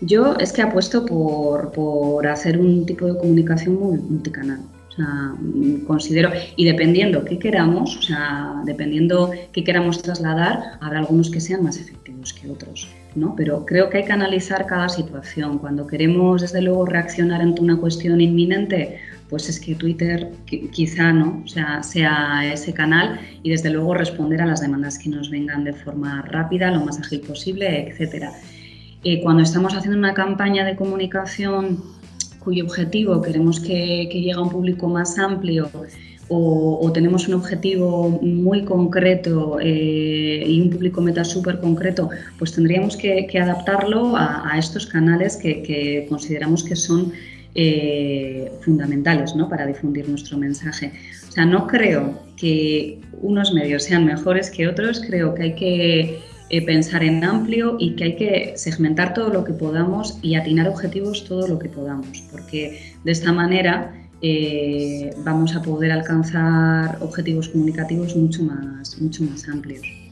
Yo es que apuesto por, por hacer un tipo de comunicación multicanal. O sea, considero, y dependiendo qué queramos, o sea, dependiendo qué queramos trasladar, habrá algunos que sean más efectivos que otros, ¿no? Pero creo que hay que analizar cada situación. Cuando queremos, desde luego, reaccionar ante una cuestión inminente, pues es que Twitter quizá no, o sea, sea ese canal y desde luego responder a las demandas que nos vengan de forma rápida, lo más ágil posible, etcétera. Cuando estamos haciendo una campaña de comunicación cuyo objetivo queremos que, llegue a un público más amplio o, tenemos un objetivo muy concreto eh, y un público meta súper concreto, pues tendríamos que, adaptarlo a, estos canales que, consideramos que son eh, fundamentales ¿no? para difundir nuestro mensaje. O sea, no creo que unos medios sean mejores que otros, creo que hay que eh, pensar en amplio y que hay que segmentar todo lo que podamos y atinar objetivos todo lo que podamos, porque de esta manera eh, vamos a poder alcanzar objetivos comunicativos mucho más, mucho más amplios.